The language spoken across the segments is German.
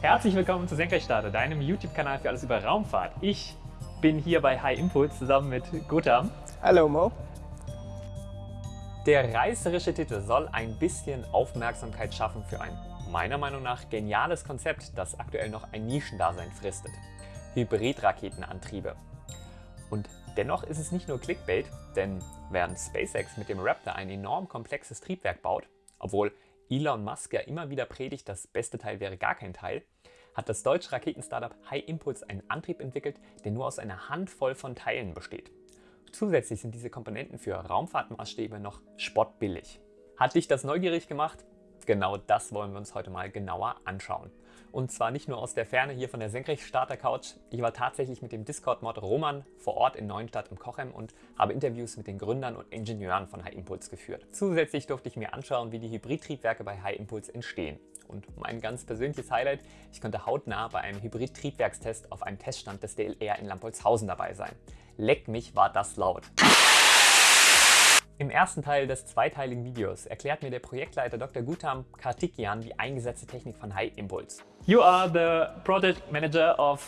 Herzlich willkommen zu Senkrechtstarter, deinem YouTube-Kanal für alles über Raumfahrt. Ich bin hier bei High Impulse zusammen mit Gutam. Hallo Mo. Der reißerische Titel soll ein bisschen Aufmerksamkeit schaffen für ein meiner Meinung nach geniales Konzept, das aktuell noch ein Nischendasein fristet. Hybridraketenantriebe. Und dennoch ist es nicht nur Clickbait, denn während SpaceX mit dem Raptor ein enorm komplexes Triebwerk baut, obwohl Elon Musk ja immer wieder predigt, das beste Teil wäre gar kein Teil, hat das deutsche Raketenstartup High Impulse einen Antrieb entwickelt, der nur aus einer Handvoll von Teilen besteht. Zusätzlich sind diese Komponenten für Raumfahrtmaßstäbe noch spottbillig. Hat dich das neugierig gemacht? Genau das wollen wir uns heute mal genauer anschauen. Und zwar nicht nur aus der Ferne hier von der Senkrechtstarter-Couch. Ich war tatsächlich mit dem Discord-Mod Roman vor Ort in Neuenstadt im Kochem und habe Interviews mit den Gründern und Ingenieuren von High Impulse geführt. Zusätzlich durfte ich mir anschauen, wie die Hybridtriebwerke bei High Impulse entstehen. Und mein ganz persönliches Highlight, ich konnte hautnah bei einem Hybrid-Triebwerkstest auf einem Teststand des DLR in Lampolzhausen dabei sein. Leck mich, war das laut. Im ersten Teil des zweiteiligen Videos erklärt mir der Projektleiter Dr. Gutam Kartikian die eingesetzte Technik von High Impulse. You are the project manager of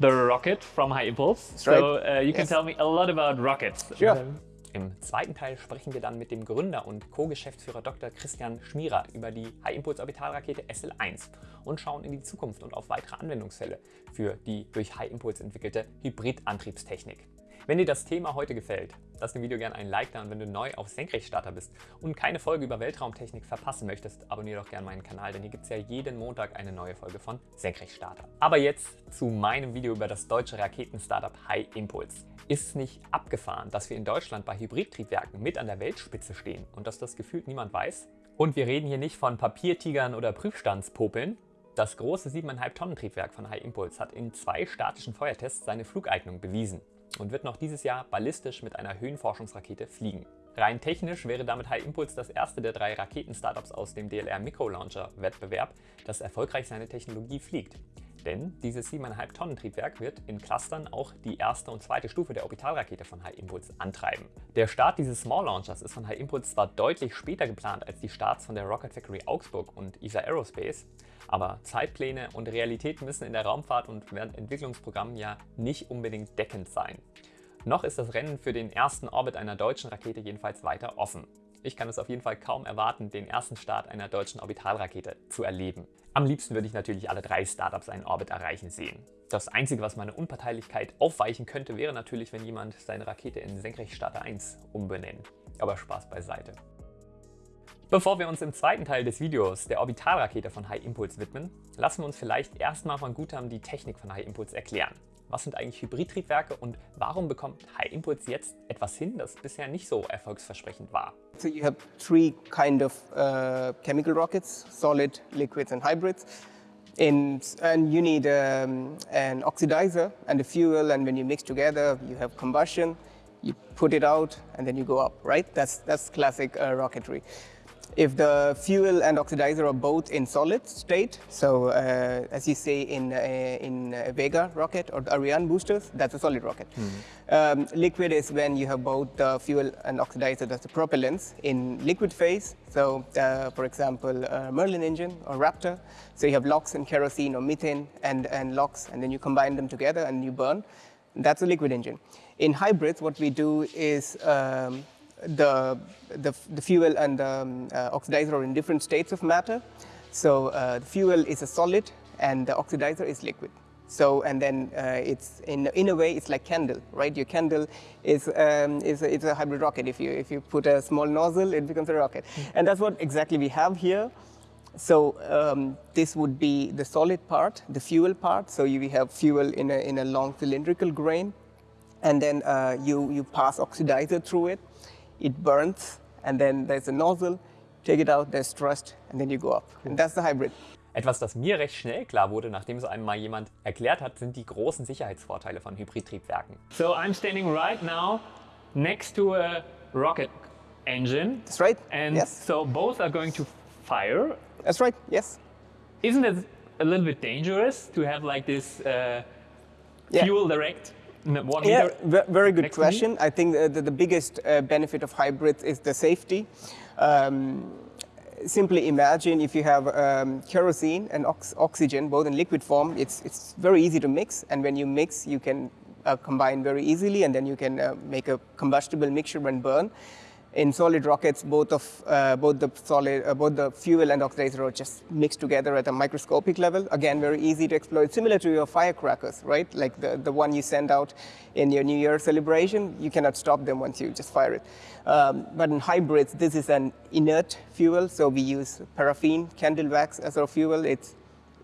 the rocket from High Impulse. That's so right. uh, you can Yes. tell me a lot about rockets. Sure. Um, Im zweiten Teil sprechen wir dann mit dem Gründer und Co-Geschäftsführer Dr. Christian Schmierer über die High-Impulse-Orbitalrakete SL1 und schauen in die Zukunft und auf weitere Anwendungsfälle für die durch High Impulse entwickelte Hybridantriebstechnik. Wenn dir das Thema heute gefällt, lass dem Video gerne einen Like da und wenn du neu auf Senkrechtstarter bist und keine Folge über Weltraumtechnik verpassen möchtest, abonniere doch gerne meinen Kanal, denn hier gibt es ja jeden Montag eine neue Folge von Senkrechtstarter. Aber jetzt zu meinem Video über das deutsche Raketenstartup High Impulse. Ist es nicht abgefahren, dass wir in Deutschland bei Hybridtriebwerken mit an der Weltspitze stehen und dass das gefühlt niemand weiß? Und wir reden hier nicht von Papiertigern oder Prüfstandspopeln, das große 7,5 Tonnen Triebwerk von High Impulse hat in zwei statischen Feuertests seine Flugeignung bewiesen und wird noch dieses Jahr ballistisch mit einer Höhenforschungsrakete fliegen. Rein technisch wäre damit High Impulse das erste der drei Raketen-Startups aus dem DLR Micro-Launcher-Wettbewerb, das erfolgreich seine Technologie fliegt. Denn dieses 7,5 Tonnen Triebwerk wird in Clustern auch die erste und zweite Stufe der Orbitalrakete von High Impulse antreiben. Der Start dieses Small Launchers ist von High Impulse zwar deutlich später geplant als die Starts von der Rocket Factory Augsburg und ESA Aerospace, aber Zeitpläne und Realität müssen in der Raumfahrt und während Entwicklungsprogrammen ja nicht unbedingt deckend sein. Noch ist das Rennen für den ersten Orbit einer deutschen Rakete jedenfalls weiter offen. Ich kann es auf jeden Fall kaum erwarten, den ersten Start einer deutschen Orbitalrakete zu erleben. Am liebsten würde ich natürlich alle drei Startups einen Orbit erreichen sehen. Das Einzige, was meine Unparteilichkeit aufweichen könnte, wäre natürlich, wenn jemand seine Rakete in Senkrechtstarter 1 umbenennt. Aber Spaß beiseite. Bevor wir uns im zweiten Teil des Videos der Orbitalrakete von High Impulse widmen, lassen wir uns vielleicht erstmal von Gutam die Technik von High Impulse erklären. Was sind eigentlich Hybridtriebwerke und warum bekommt High Impulse jetzt etwas hin, das bisher nicht so erfolgsversprechend war? So you have three kind of uh, chemical rockets, solid, liquids and hybrids. And, and you need um, an oxidizer and a fuel and when you mix together you have combustion, you put it out and then you go up, right? That's, that's classic uh, rocketry. If the fuel and oxidizer are both in solid state, so uh, as you say in, uh, in uh, Vega rocket or Ariane boosters, that's a solid rocket. Um, liquid is when you have both the fuel and oxidizer, that's the propellants, in liquid phase. So uh, for example, Merlin engine or Raptor. So you have LOX and kerosene or methane and, and LOX, and then you combine them together and you burn. That's a liquid engine. In hybrids, what we do is um, the, the, the fuel and the um, uh, oxidizer are in different states of matter. So uh, the fuel is a solid and the oxidizer is liquid. So and then uh, it's in in a way it's like candle, right? Your candle is um, is a, it's a hybrid rocket. If you if you put a small nozzle, it becomes a rocket, and that's what exactly we have here. So um, this would be the solid part, the fuel part. So you we have fuel in a in a long cylindrical grain, and then uh, you you pass oxidizer through it. It burns, and then there's a nozzle. Take it out. There's thrust, and then you go up. And that's the hybrid. Etwas, das mir recht schnell klar wurde, nachdem es einem mal jemand erklärt hat, sind die großen Sicherheitsvorteile von Hybridtriebwerken. So I'm standing right now next to a rocket engine That's right. and yes. so both are going to fire. That's right. Yes. Isn't it a little bit dangerous to have like this uh, Yeah. fuel direct one Yeah, meter? very good next question. I think the, the, the biggest uh, benefit of hybrids is the safety. Um, simply imagine if you have um, kerosene and ox- oxygen, both in liquid form, it's, it's very easy to mix. And when you mix, you can uh, combine very easily, and then you can uh, make a combustible mixture and burn. In solid rockets, both of uh, both the solid, uh, both the fuel and oxidizer are just mixed together at a microscopic level. Again, very easy to exploit, similar to your firecrackers, right? Like the, the one you send out in your New Year celebration, you cannot stop them once you just fire it. Um, but in hybrids, this is an inert fuel, so we use paraffin, candle wax as our fuel. It's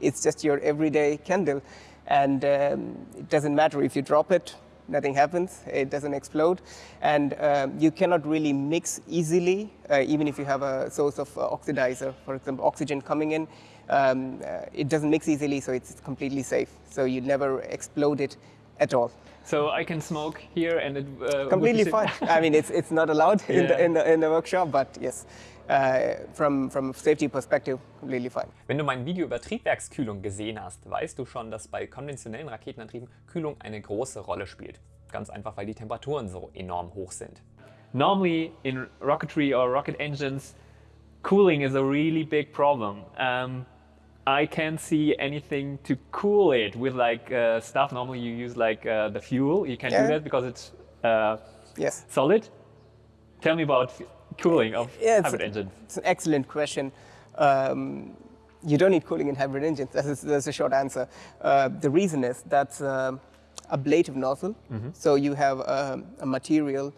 it's just your everyday candle, and um, it doesn't matter if you drop it nothing happens, it doesn't explode. And um, you cannot really mix easily, uh, even if you have a source of uh, oxidizer, for example, oxygen coming in. Um, uh, it doesn't mix easily, so it's completely safe. So you never explode it at all. So I can smoke here and it uh, completely fine. I mean, it's, it's not allowed yeah. in, the, in, the, in the workshop, but yes. Uh, from, from safety perspective, completely fine. Wenn du mein Video über Triebwerkskühlung gesehen hast, weißt du schon, dass bei konventionellen Raketenantrieben Kühlung eine große Rolle spielt. Ganz einfach, weil die Temperaturen so enorm hoch sind. Normally in rocketry or rocket engines, cooling is a really big problem. Um, I can't see anything to cool it with like uh, stuff. Normally you use like uh, the fuel. You can't yeah. do that because it's uh, yes. solid. Tell me about cooling of yeah, hybrid engines? It's an excellent question. Um, you don't need cooling in hybrid engines. That's a, that's a short answer. Uh, the reason is that's uh, ablative nozzle. Mm -hmm. So you have um, a material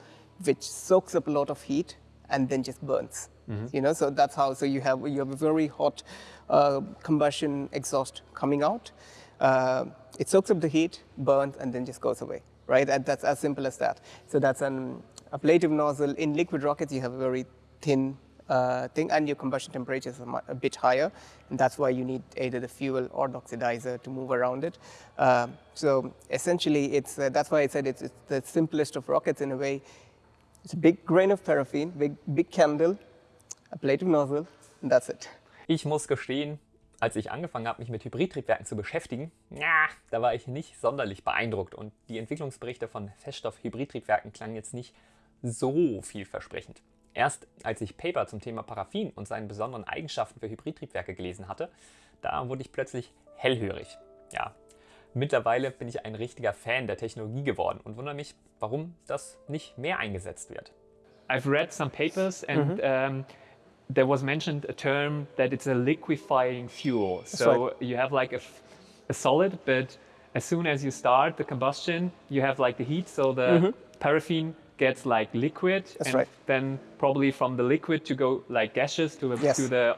which soaks up a lot of heat and then just burns. Mm -hmm. You know, so that's how. So you have you have a very hot uh, combustion exhaust coming out. Uh, it soaks up the heat, burns, and then just goes away. Right? That's as simple as that. So that's an ablative nozzle. In liquid rockets, you have a very thin uh, thing, and your combustion temperatures are a bit higher, and that's why you need either the fuel or the oxidizer to move around it. Uh, so essentially, it's uh, that's why I said it's, it's, the simplest of rockets in a way. It's a big grain of paraffin, big big candle, ablative nozzle, and that's it. Ich muss gestehen, als ich angefangen habe, mich mit Hybridtriebwerken zu beschäftigen, ja, da war ich nicht sonderlich beeindruckt und die Entwicklungsberichte von Feststoff-Hybridtriebwerken klangen jetzt nicht so vielversprechend. Erst als ich Paper zum Thema Paraffin und seinen besonderen Eigenschaften für Hybridtriebwerke gelesen hatte, da wurde ich plötzlich hellhörig. Ja, mittlerweile bin ich ein richtiger Fan der Technologie geworden und wundere mich, warum das nicht mehr eingesetzt wird. I've read some papers and -hmm. um, there was mentioned a term that it's a liquefying fuel. That's so right. you have like a, a, solid, but as soon as you start the combustion, you have like the heat, so the mm -hmm. paraffin gets like liquid, That's and right. then probably from the liquid to go like gaseous to the, yes. to the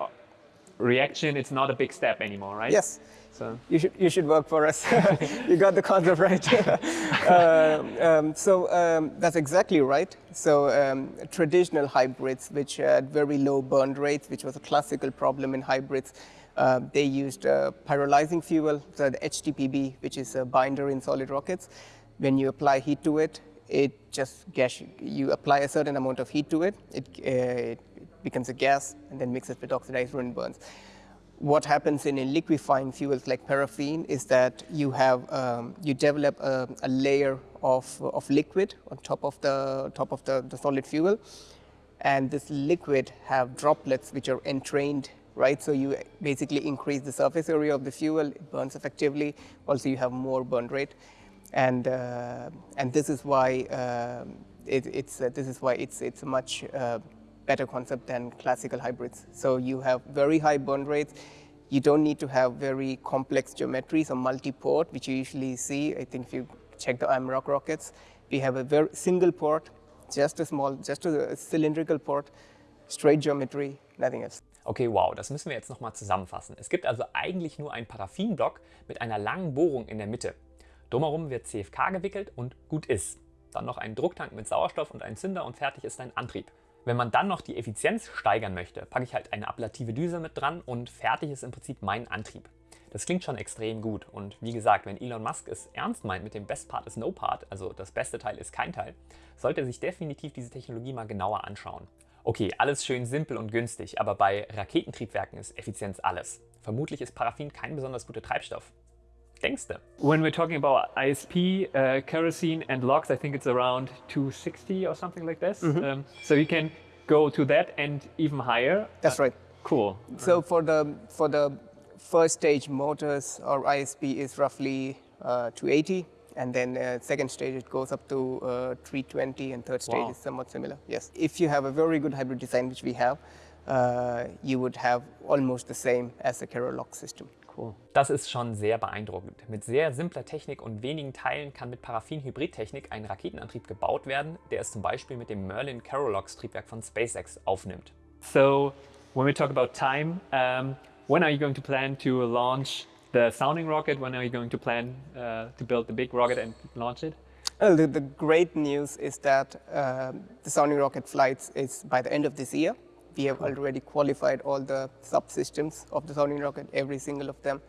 reaction, it's not a big step anymore, right? Yes. So you should you should work for us. you got the concept right. uh, um, so um, that's exactly right. So um, traditional hybrids, which had very low burn rates, which was a classical problem in hybrids, uh, they used uh, pyrolyzing fuel, so the HTPB, which is a binder in solid rockets. When you apply heat to it, it just gas, you apply a certain amount of heat to it, it, uh, it becomes a gas and then mixes with oxidizer and burns. What happens in, in liquefying fuels like paraffin is that you have um, you develop a, a, layer of, of liquid on top of the top of the, the solid fuel, and this liquid have droplets which are entrained right? So you basically increase the surface area of the fuel, it burns effectively. Also, you have more burn rate and uh, and this is why uh, it, it's uh, this is why it's it's a much uh, better concept than classical hybrids. So you have very high burn rates. You don't need to have very complex geometries or multi-port, which you usually see. I think if you check the IMROC rockets, we have a very single port, just a small, just a cylindrical port, straight geometry, nothing else. Okay, wow, das müssen wir jetzt nochmal zusammenfassen. Es gibt also eigentlich nur einen Paraffinblock mit einer langen Bohrung in der Mitte. Drumherum wird CFK gewickelt und gut ist. Dann noch ein Drucktank mit Sauerstoff und ein Zünder und fertig ist dein Antrieb. Wenn man dann noch die Effizienz steigern möchte, packe ich halt eine ablative Düse mit dran und fertig ist im Prinzip mein Antrieb. Das klingt schon extrem gut und wie gesagt, wenn Elon Musk es ernst meint mit dem Best Part ist No Part, also das beste Teil ist kein Teil, sollte er sich definitiv diese Technologie mal genauer anschauen. Okay, alles schön simpel und günstig, aber bei Raketentriebwerken ist Effizienz alles. Vermutlich ist Paraffin kein besonders guter Treibstoff. Denkst du? When we're talking about ISP, uh, kerosene and LOX, I think it's around 260 or something like this. Mm -hmm. um, so you can go to that and even higher. That's uh, right. Cool. So for the for the first stage motors, our ISP is roughly uh, 280, and then uh, second stage it goes up to uh, 320, and third stage Wow. is somewhat similar. Yes, if you have a very good hybrid design, which we have, uh, you would have almost the same as a Kerolox system. Cool. Das ist schon sehr beeindruckend. Mit sehr simpler Technik und wenigen Teilen kann mit Paraffin-Hybrid-Technik ein Raketenantrieb gebaut werden, der es zum Beispiel mit dem Merlin Kerolox-Triebwerk von SpaceX aufnimmt. So when we talk about time, um, when are you going to plan to launch the sounding rocket? When are you going to plan uh, to build the big rocket and launch it? Well, the, the great news is that um, the sounding rocket flights is by the end of this year. We have already qualified all the subsystems of the sounding rocket, every single of them.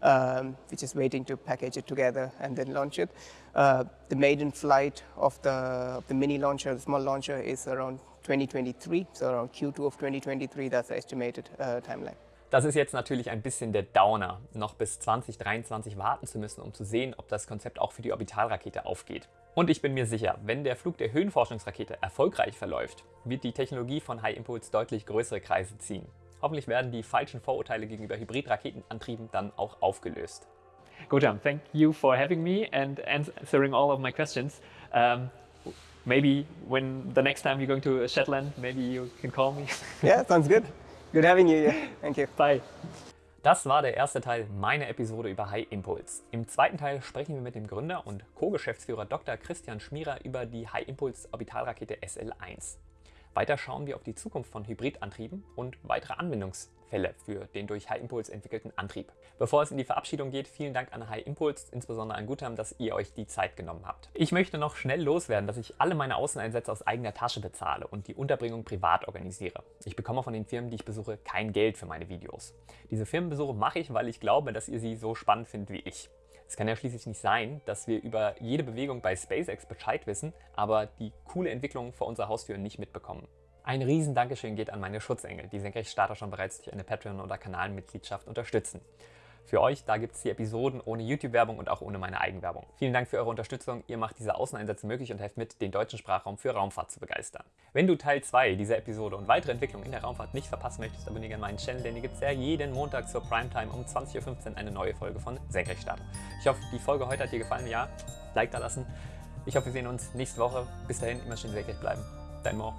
Um, we're just waiting to package it together and then launch it. Uh, the maiden flight of the, of the mini launcher, the small launcher, is around 2023, so around Q2 of 2023. That's the estimated uh, timeline. Das ist jetzt natürlich ein bisschen der Downer, noch bis 2023 warten zu müssen, um zu sehen, ob das Konzept auch für die Orbitalrakete aufgeht. Und ich bin mir sicher, wenn der Flug der Höhenforschungsrakete erfolgreich verläuft, wird die Technologie von High Impulse deutlich größere Kreise ziehen. Hoffentlich werden die falschen Vorurteile gegenüber Hybridraketenantrieben dann auch aufgelöst. Gojam, thank you for having me and answering all of my questions. Um, maybe when the next time you're going to Shetland, maybe you can call me. Yeah, sounds good. Good having you. Yeah, thank you. Bye. Das war der erste Teil meiner Episode über High Impulse. Im zweiten Teil sprechen wir mit dem Gründer und Co-Geschäftsführer Dr. Christian Schmierer über die High Impulse Orbitalrakete SL1. Weiter schauen wir auf die Zukunft von Hybridantrieben und weitere Anwendungsfälle für den durch High Impulse entwickelten Antrieb. Bevor es in die Verabschiedung geht, vielen Dank an High Impulse, insbesondere an Gutam, dass ihr euch die Zeit genommen habt. Ich möchte noch schnell loswerden, dass ich alle meine Außeneinsätze aus eigener Tasche bezahle und die Unterbringung privat organisiere. Ich bekomme von den Firmen, die ich besuche, kein Geld für meine Videos. Diese Firmenbesuche mache ich, weil ich glaube, dass ihr sie so spannend findet wie ich. Es kann ja schließlich nicht sein, dass wir über jede Bewegung bei SpaceX Bescheid wissen, aber die coole Entwicklung vor unserer Haustür nicht mitbekommen. Ein riesen Dankeschön geht an meine Schutzengel, die Senkrechtstarter schon bereits durch eine Patreon- oder Kanalmitgliedschaft unterstützen. Für euch, da gibt es die Episoden ohne YouTube-Werbung und auch ohne meine Eigenwerbung. Vielen Dank für eure Unterstützung. Ihr macht diese Außeneinsätze möglich und helft mit, den deutschen Sprachraum für Raumfahrt zu begeistern. Wenn du Teil 2 dieser Episode und weitere Entwicklungen in der Raumfahrt nicht verpassen möchtest, abonniere gerne meinen Channel, denn hier gibt es ja jeden Montag zur Primetime um 20.15 Uhr eine neue Folge von Senkrechtstarter. Ich hoffe, die Folge heute hat dir gefallen. Ja, Like da lassen. Ich hoffe, wir sehen uns nächste Woche. Bis dahin, immer schön senkrecht bleiben. Dein Mo.